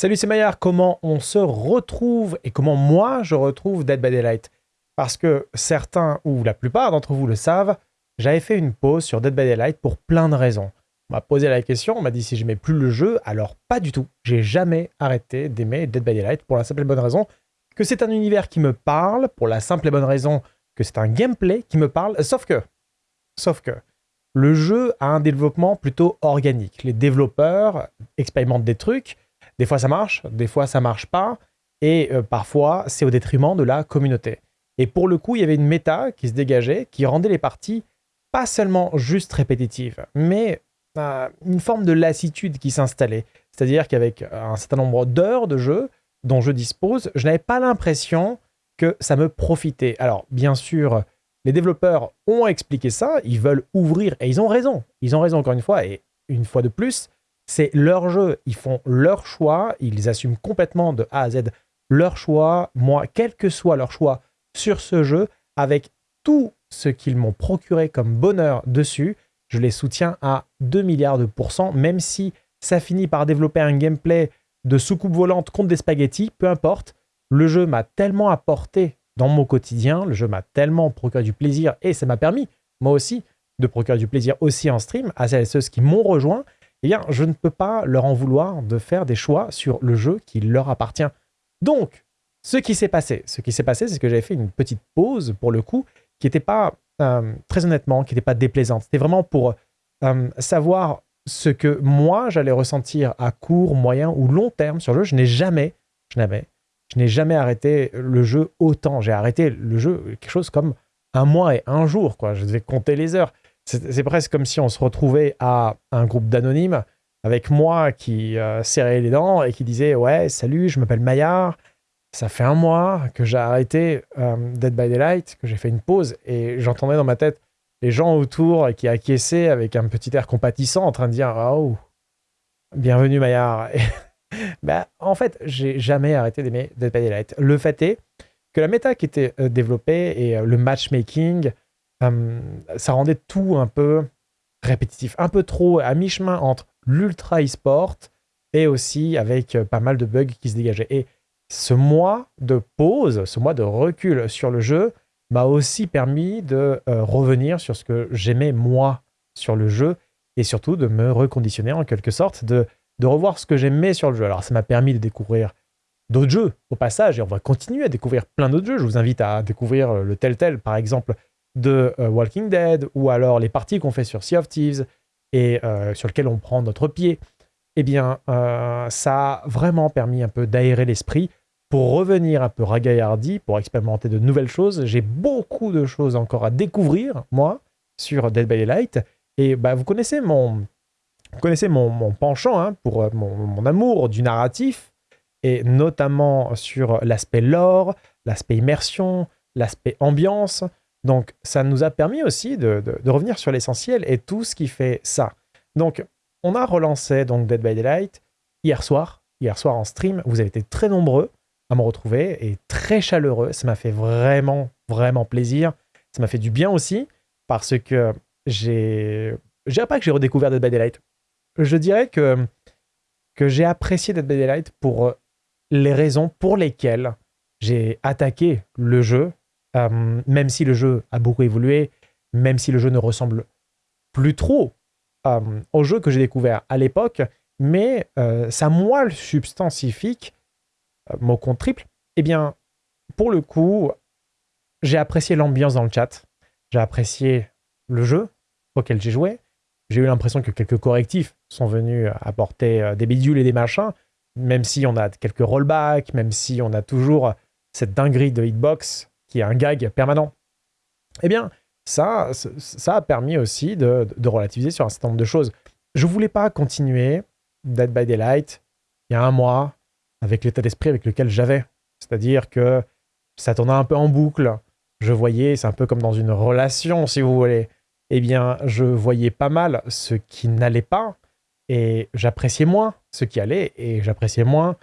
Salut, c'est Maillard. Comment on se retrouve et comment moi je retrouve Dead by Daylight? Parce que certains ou la plupart d'entre vous le savent, j'avais fait une pause sur Dead by Daylight pour plein de raisons. On m'a posé la question, on m'a dit si j'aimais plus le jeu, alors pas du tout. J'ai jamais arrêté d'aimer Dead by Daylight pour la simple et bonne raison que c'est un univers qui me parle, pour la simple et bonne raison que c'est un gameplay qui me parle, sauf que, sauf que, le jeu a un développement plutôt organique. Les développeurs expérimentent des trucs, des fois ça marche, des fois ça marche pas, et euh, parfois c'est au détriment de la communauté. Et pour le coup, il y avait une méta qui se dégageait, qui rendait les parties pas seulement juste répétitives, mais euh, une forme de lassitude qui s'installait. C'est-à-dire qu'avec un certain nombre d'heures de jeu dont je dispose, je n'avais pas l'impression que ça me profitait. Alors, bien sûr, les développeurs ont expliqué ça, ils veulent ouvrir, et ils ont raison. Ils ont raison encore une fois, et une fois de plus, c'est leur jeu, ils font leur choix, ils assument complètement de A à Z leur choix. Moi, quel que soit leur choix sur ce jeu, avec tout ce qu'ils m'ont procuré comme bonheur dessus, je les soutiens à 2 milliards de pourcents, même si ça finit par développer un gameplay de soucoupe volante contre des spaghettis, peu importe. Le jeu m'a tellement apporté dans mon quotidien, le jeu m'a tellement procuré du plaisir et ça m'a permis, moi aussi, de procurer du plaisir aussi en stream à celles et ceux qui m'ont rejoint eh bien, je ne peux pas leur en vouloir de faire des choix sur le jeu qui leur appartient. Donc, ce qui s'est passé, ce qui s'est passé, c'est que j'avais fait une petite pause, pour le coup, qui n'était pas, euh, très honnêtement, qui n'était pas déplaisante. C'était vraiment pour euh, savoir ce que moi, j'allais ressentir à court, moyen ou long terme sur le jeu. Je n'ai jamais, je n'avais, je n'ai jamais arrêté le jeu autant. J'ai arrêté le jeu quelque chose comme un mois et un jour, quoi. Je devais compter les heures. C'est presque comme si on se retrouvait à un groupe d'anonymes avec moi qui euh, serrait les dents et qui disait Ouais, salut, je m'appelle Maillard. Ça fait un mois que j'ai arrêté euh, Dead by Daylight, que j'ai fait une pause et j'entendais dans ma tête les gens autour qui acquiesçaient avec un petit air compatissant en train de dire Oh, bienvenue Maillard. bah, en fait, j'ai jamais arrêté d'aimer Dead by Daylight. Le fait est que la méta qui était euh, développée et le matchmaking, ça rendait tout un peu répétitif, un peu trop à mi-chemin entre l'ultra e-sport et aussi avec euh, pas mal de bugs qui se dégageaient. Et ce mois de pause, ce mois de recul sur le jeu m'a aussi permis de euh, revenir sur ce que j'aimais moi sur le jeu et surtout de me reconditionner en quelque sorte, de, de revoir ce que j'aimais sur le jeu. Alors ça m'a permis de découvrir d'autres jeux au passage et on va continuer à découvrir plein d'autres jeux. Je vous invite à découvrir le Telltale par exemple de euh, Walking Dead ou alors les parties qu'on fait sur Sea of Thieves et euh, sur lesquelles on prend notre pied, eh bien, euh, ça a vraiment permis un peu d'aérer l'esprit pour revenir un peu ragaillardi, pour expérimenter de nouvelles choses. J'ai beaucoup de choses encore à découvrir, moi, sur Dead by Daylight. Et bah, vous connaissez mon, vous connaissez mon, penchant hein, pour mon, mon, amour du narratif, et notamment sur l'aspect lore, l'aspect immersion, l'aspect ambiance. Donc, ça nous a permis aussi de, revenir sur l'essentiel et tout ce qui fait ça. Donc, on a relancé donc Dead by Daylight hier soir. Hier soir en stream, vous avez été très nombreux à me retrouver et très chaleureux. Ça m'a fait vraiment, vraiment plaisir. Ça m'a fait du bien aussi parce que j'ai... Je dirais pas que j'ai redécouvert Dead by Daylight. Je dirais que, que j'ai apprécié Dead by Daylight pour les raisons pour lesquelles j'ai attaqué le jeu euh, même si le jeu a beaucoup évolué, même si le jeu ne ressemble plus trop euh, au jeu que j'ai découvert à l'époque, mais euh, sa moelle substantifique, mot compte triple, eh bien, pour le coup, j'ai apprécié l'ambiance dans le chat, j'ai apprécié le jeu auquel j'ai joué, j'ai eu l'impression que quelques correctifs sont venus apporter des bidules et des machins, même si on a quelques rollbacks, même si on a toujours cette dinguerie de hitbox qui est un gag permanent, eh bien, ça, ça a permis aussi de, relativiser sur un certain nombre de choses. Je voulais pas continuer Dead by Daylight il y a un mois avec l'état d'esprit avec lequel j'avais. C'est-à-dire que ça tournait un peu en boucle. Je voyais, c'est un peu comme dans une relation, si vous voulez. Eh bien, je voyais pas mal ce qui n'allait pas et j'appréciais moins ce qui allait et j'appréciais moins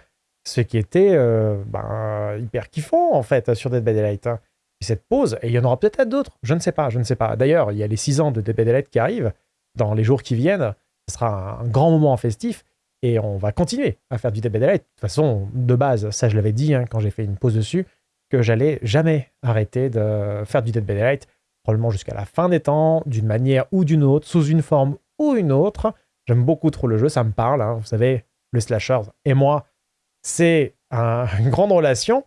ce qui était euh, ben, hyper kiffant en fait sur Dead by Daylight. Hein. cette pause, et il y en aura peut-être d'autres, je ne sais pas, je ne sais pas. D'ailleurs, il y a les 6 ans de Dead by Daylight qui arrivent dans les jours qui viennent. Ce sera un grand moment festif. Et on va continuer à faire du Dead by Daylight. De toute façon, de base, ça je l'avais dit hein, quand j'ai fait une pause dessus, que j'allais jamais arrêter de faire du Dead by Daylight, probablement jusqu'à la fin des temps, d'une manière ou d'une autre, sous une forme ou une autre. J'aime beaucoup trop le jeu, ça me parle. Hein. Vous savez, le slasher et moi, c'est une grande relation.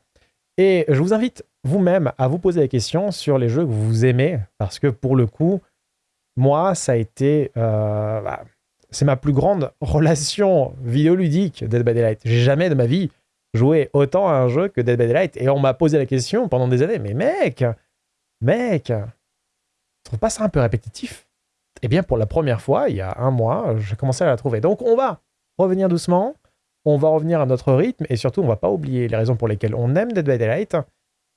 Et je vous invite vous-même à vous poser la question sur les jeux que vous aimez, parce que pour le coup, moi, ça a été... Euh, bah, c'est ma plus grande relation vidéoludique, Dead by Daylight. J'ai jamais de ma vie joué autant à un jeu que Dead by Daylight. Et on m'a posé la question pendant des années, mais mec, mec, tu trouves pas ça un peu répétitif? Eh bien, pour la première fois, il y a un mois, j'ai commencé à la trouver. Donc, on va revenir doucement, on va revenir à notre rythme, et surtout, on va pas oublier les raisons pour lesquelles on aime Dead by Daylight.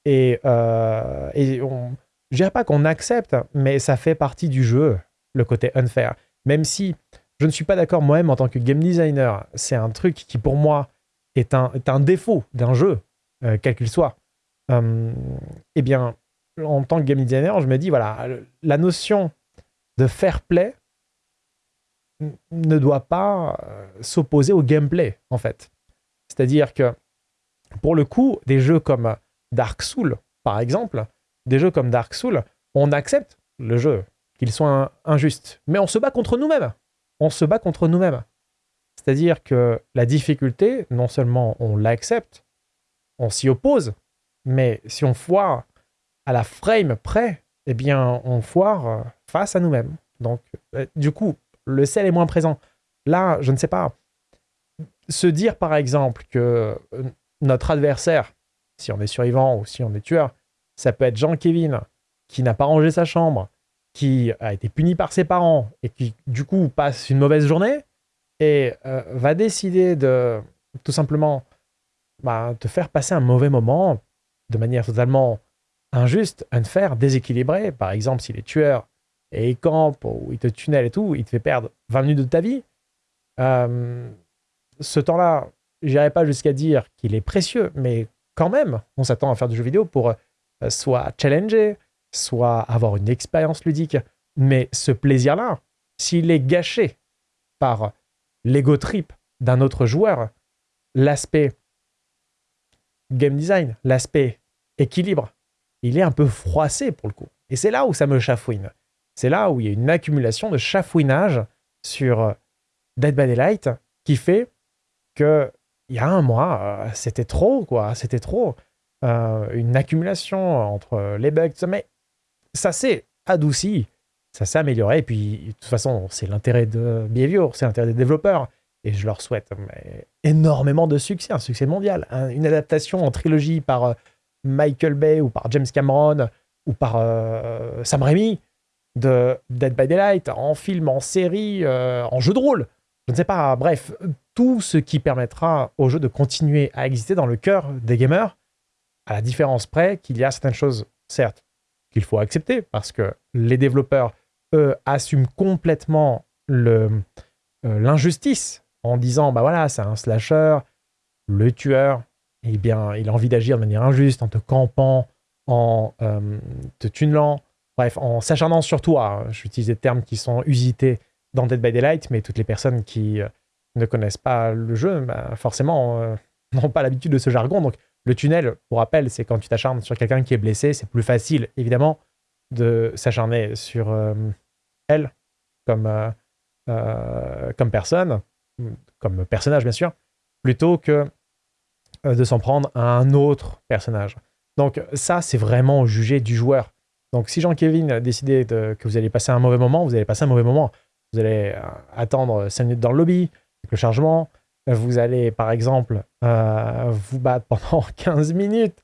Et, euh, et on, dirais pas qu'on accepte, mais ça fait partie du jeu, le côté unfair. Même si je ne suis pas d'accord moi-même en tant que game designer, c'est un truc qui pour moi est un, un défaut d'un jeu, euh, quel qu'il soit. Euh, eh bien, en tant que game designer, je me dis, voilà, la notion de fair play ne doit pas euh, s'opposer au gameplay, en fait. C'est-à-dire que, pour le coup, des jeux comme Dark Souls, par exemple, des jeux comme Dark Souls, on accepte le jeu, qu'il soit injuste, mais on se bat contre nous-mêmes. On se bat contre nous-mêmes. C'est-à-dire que la difficulté, non seulement on l'accepte, on s'y oppose, mais si on foire à la frame près, eh bien, on foire euh, face à nous-mêmes. Donc, euh, du coup, le sel est moins présent. Là, je ne sais pas. Se dire, par exemple, que euh, notre adversaire, si on est survivant ou si on est tueur, ça peut être Jean-Kévin, qui n'a pas rangé sa chambre, qui a été puni par ses parents et qui, du coup, passe une mauvaise journée et euh, va décider de tout simplement bah, te faire passer un mauvais moment de manière totalement injuste, unfair, déséquilibrée. Par exemple, si les tueurs et ils campent ou ils te tunnellent et tout, ils te fait perdre 20 minutes de ta vie. Euh, ce temps-là, j'irai pas jusqu'à dire qu'il est précieux, mais quand même, on s'attend à faire du jeu vidéo pour euh, soit challenger, soit avoir une expérience ludique. Mais ce plaisir-là, s'il est gâché par l'ego trip d'un autre joueur, l'aspect game design, l'aspect équilibre, il est un peu froissé pour le coup. Et c'est là où ça me chafouine. C'est là où il y a une accumulation de chafouinage sur Dead by Daylight qui fait que il y a un mois, euh, c'était trop, quoi. C'était trop. Euh, une accumulation entre les bugs, mais ça s'est adouci, ça s'est amélioré. Et puis, de toute façon, c'est l'intérêt de Behavior, c'est l'intérêt des développeurs. Et je leur souhaite énormément de succès, un succès mondial. une adaptation en trilogie par euh, Michael Bay ou par James Cameron ou par Sam Raimi de Dead by Daylight, en film, en série, en jeu de rôle. Je ne sais pas, bref, tout ce qui permettra au jeu de continuer à exister dans le cœur des gamers, à la différence près qu'il y a certaines choses, certes, qu'il faut accepter, parce que les développeurs, eux, assument complètement euh, l'injustice en disant, bah voilà, c'est un slasher, le tueur, eh bien, il a envie d'agir de manière injuste en te campant, en euh, te tunnelant, bref, en s'acharnant sur toi. J'utilise des termes qui sont usités dans Dead by Daylight, mais toutes les personnes qui euh, ne connaissent pas le jeu, bah, forcément, euh, n'ont pas l'habitude de ce jargon. Donc, le tunnel, pour rappel, c'est quand tu t'acharnes sur quelqu'un qui est blessé, c'est plus facile, évidemment, de s'acharner sur euh, elle comme, comme personne, comme personnage, bien sûr, plutôt que de s'en prendre à un autre personnage. Donc, ça, c'est vraiment jugé du joueur. Donc, si Jean-Kévin a décidé que vous allez passer un mauvais moment, vous allez passer un mauvais moment. Vous allez euh, attendre 5 minutes dans le lobby avec le chargement. Vous allez, par exemple, euh, vous battre pendant 15 minutes,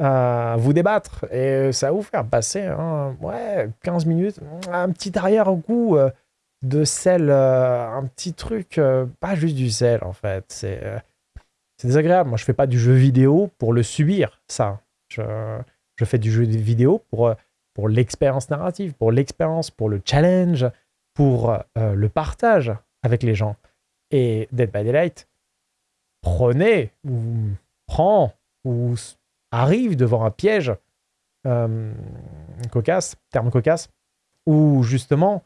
euh, vous débattre, et ça va vous faire passer ouais, 15 minutes, un petit arrière-goût de sel, un petit truc, pas juste du sel en fait. C'est désagréable. Moi, je fais pas du jeu vidéo pour le subir, ça. Je fais du jeu vidéo pour, pour l'expérience narrative, pour l'expérience, pour le challenge, pour euh, le partage avec les gens. Et Dead by Daylight prenez ou prend ou arrive devant un piège euh, cocasse, terme cocasse, où justement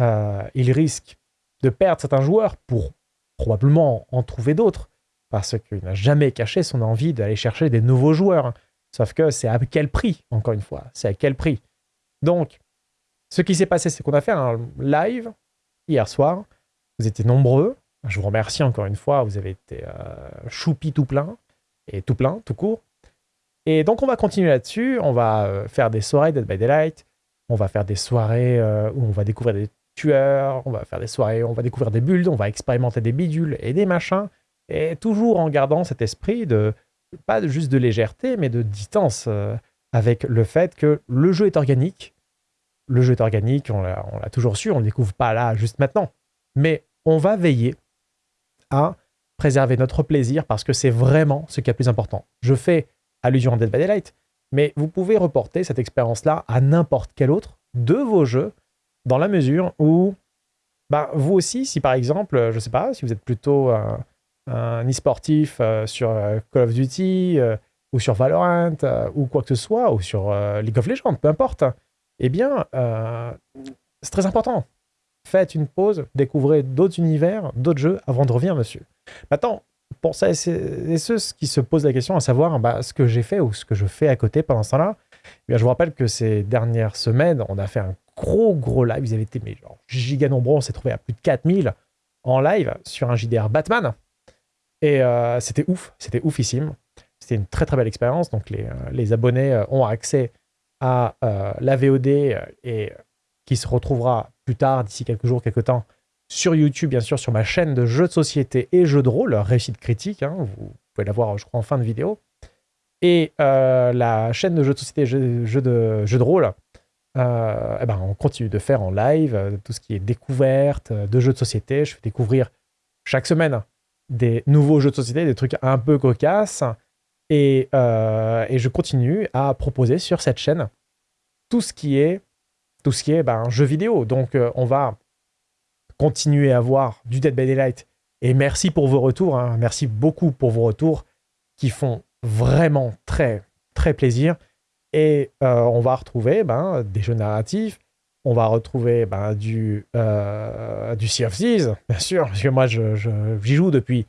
euh, il risque de perdre certains joueurs pour probablement en trouver d'autres, parce qu'il n'a jamais caché son envie d'aller chercher des nouveaux joueurs. Sauf que c'est à quel prix, encore une fois, c'est à quel prix? Donc, ce qui s'est passé, c'est qu'on a fait un live hier soir. Vous étiez nombreux. Je vous remercie encore une fois. Vous avez été euh, choupi tout plein. Et tout plein, tout court. Et donc, on va continuer là-dessus. On va euh, faire des soirées Dead by Daylight. On va faire des soirées euh, où on va découvrir des tueurs. On va faire des soirées où on va découvrir des builds. On va expérimenter des bidules et des machins. Et toujours en gardant cet esprit de, pas juste de légèreté, mais de distance euh, avec le fait que le jeu est organique. Le jeu est organique, on l'a toujours su, on ne découvre pas là, juste maintenant. Mais on va veiller à préserver notre plaisir parce que c'est vraiment ce qui est le plus important. Je fais allusion à Dead by Daylight, mais vous pouvez reporter cette expérience-là à n'importe quel autre de vos jeux dans la mesure où bah, vous aussi, si par exemple, je ne sais pas, si vous êtes plutôt e-sportif euh, sur euh, Call of Duty euh, ou sur Valorant ou quoi que ce soit, ou sur League of Legends, peu importe, eh bien, c'est très important. Faites une pause, découvrez d'autres univers, d'autres jeux avant de revenir, monsieur. Maintenant, pour ça, et ceux qui se posent la question à savoir bah, ce que j'ai fait ou ce que je fais à côté pendant ce temps-là, eh je vous rappelle que ces dernières semaines, on a fait un gros, gros live. Ils avaient été mais genre, giga nombreux. On s'est trouvé à plus de 4000 en live sur un JDR Batman. Et euh, c'était ouf, c'était oufissime. C'était une très très belle expérience. Donc les, euh, abonnés euh, ont accès à la VOD et qui se retrouvera plus tard, d'ici quelques jours, quelques temps, sur YouTube, bien sûr, sur ma chaîne de jeux de société et jeux de rôle, réussite critique. Hein, vous pouvez la voir, je crois, en fin de vidéo. Et la chaîne de jeux de société et jeux, de, jeux de rôle, eh ben, on continue de faire en live tout ce qui est découverte de jeux de société. Je fais découvrir chaque semaine des nouveaux jeux de société, des trucs un peu cocasses. Et, et je continue à proposer sur cette chaîne tout ce qui est tout ce qui est ben, jeu vidéo. Donc on va continuer à voir du Dead by Daylight. Et merci pour vos retours. Hein. Merci beaucoup pour vos retours qui font vraiment très, très plaisir. Et euh, on va retrouver ben, des jeux narratifs. On va retrouver ben, du, euh, du Sea of Thieves, bien sûr, parce que moi, j'y je, joue depuis,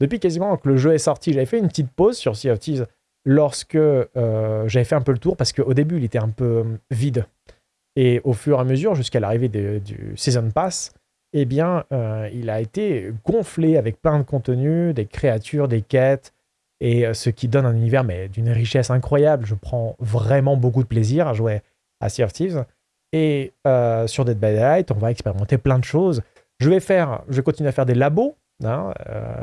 depuis quasiment que le jeu est sorti. J'avais fait une petite pause sur Sea of Thieves lorsque euh, j'avais fait un peu le tour, parce qu'au début, il était un peu vide. Et au fur et à mesure, jusqu'à l'arrivée du Season Pass, eh bien, euh, il a été gonflé avec plein de contenus, des créatures, des quêtes, et ce qui donne un univers mais d'une richesse incroyable. Je prends vraiment beaucoup de plaisir à jouer à Sea of Thieves. Et euh, sur Dead by Daylight, on va expérimenter plein de choses. Je vais faire, je vais continuer à faire des labos. Hein,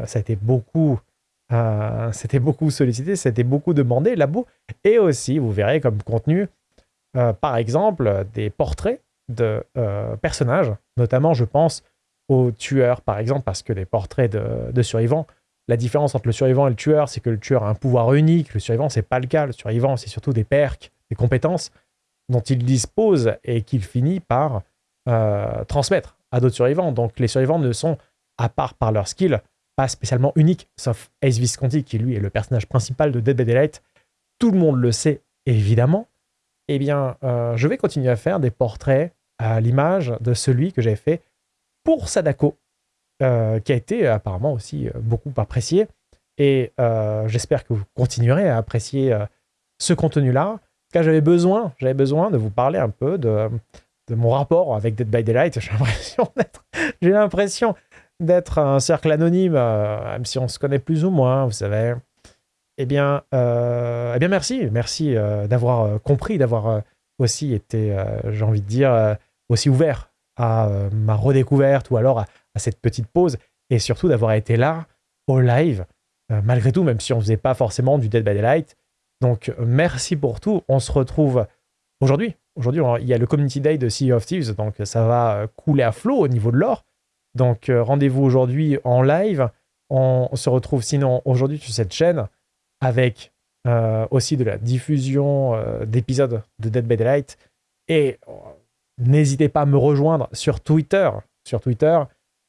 ça a été beaucoup, c'était beaucoup sollicité, été beaucoup demandé, labos. Et aussi, vous verrez comme contenu, par exemple, des portraits de euh, personnages, notamment je pense aux tueurs par exemple, parce que les portraits de, survivants, la différence entre le survivant et le tueur, c'est que le tueur a un pouvoir unique, le survivant c'est pas le cas, le survivant c'est surtout des perks, des compétences dont il dispose et qu'il finit par euh, transmettre à d'autres survivants. Donc les survivants ne sont, à part par leur skill, pas spécialement uniques, sauf Ace Visconti qui lui est le personnage principal de Dead by Daylight. Tout le monde le sait évidemment. Eh bien, euh, je vais continuer à faire des portraits à l'image de celui que j'avais fait pour Sadako, euh, qui a été apparemment aussi beaucoup apprécié. Et j'espère que vous continuerez à apprécier ce contenu-là. Car j'avais besoin, j'avais besoin de vous parler un peu de, mon rapport avec Dead by Daylight. J'ai l'impression d'être, un cercle anonyme, même si on se connaît plus ou moins, vous savez. Eh bien, eh bien merci, merci d'avoir compris, d'avoir aussi été, j'ai envie de dire, aussi ouvert à euh, ma redécouverte ou alors à, cette petite pause et surtout d'avoir été là au live, euh, malgré tout, même si on ne faisait pas forcément du Dead by Daylight. Donc merci pour tout. On se retrouve aujourd'hui. Aujourd'hui, il y a le Community Day de Sea of Thieves, donc ça va euh, couler à flot au niveau de l'or. Donc rendez-vous aujourd'hui en live. On se retrouve sinon aujourd'hui sur cette chaîne avec aussi de la diffusion d'épisodes de Dead by Daylight. Et N'hésitez pas à me rejoindre sur Twitter, sur Twitter,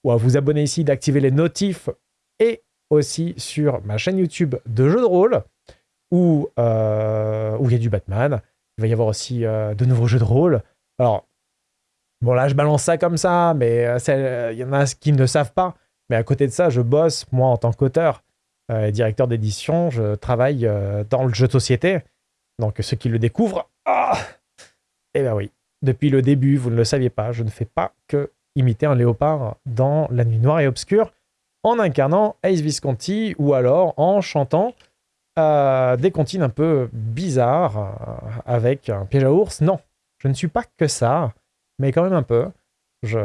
ou à vous abonner ici, d'activer les notifs, et aussi sur ma chaîne YouTube de jeux de rôle, où, euh, où il y a du Batman. Il va y avoir aussi euh, de nouveaux jeux de rôle. Alors, bon là, je balance ça comme ça, mais euh, il y en a qui ne savent pas. Mais à côté de ça, je bosse, moi, en tant qu'auteur et directeur d'édition, je travaille dans le jeu de société. Donc, ceux qui le découvrent, ah Eh bien oui, depuis le début, vous ne le saviez pas, je ne fais pas que imiter un léopard dans La Nuit Noire et Obscure en incarnant Ace Visconti ou alors en chantant euh, des comptines un peu bizarres avec un piège à ours. Non, je ne suis pas que ça, mais quand même un peu je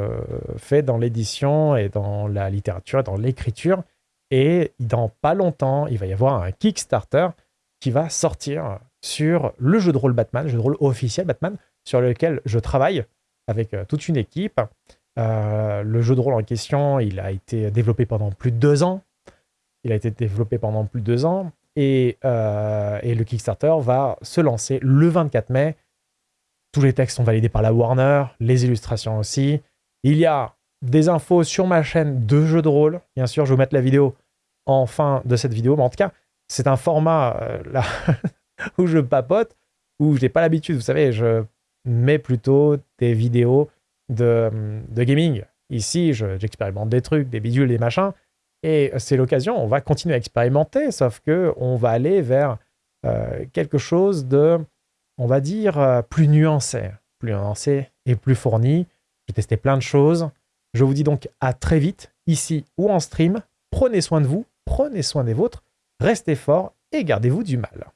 fais dans l'édition et dans la littérature, dans l'écriture. Et dans pas longtemps, il va y avoir un Kickstarter qui va sortir sur le jeu de rôle Batman, le jeu de rôle officiel Batman, sur lequel je travaille avec euh, toute une équipe. Euh, le jeu de rôle en question, il a été développé pendant plus de deux ans. Il a été développé pendant plus de deux ans. Et, euh, et le Kickstarter va se lancer le 24 mai tous les textes sont validés par la Warner, les illustrations aussi. Il y a des infos sur ma chaîne de jeux de rôle. Bien sûr, je vais vous mettre la vidéo en fin de cette vidéo. Mais en tout cas, c'est un format euh, là où je papote, où je n'ai pas l'habitude. Vous savez, je mets plutôt des vidéos de, gaming. Ici, j'expérimente des trucs, des bidules, des machins. Et c'est l'occasion, on va continuer à expérimenter, sauf que on va aller vers euh, quelque chose de on va dire, euh, plus nuancé. Plus nuancé et plus fourni. J'ai testé plein de choses. Je vous dis donc à très vite, ici ou en stream. Prenez soin de vous, prenez soin des vôtres, restez forts et gardez-vous du mal.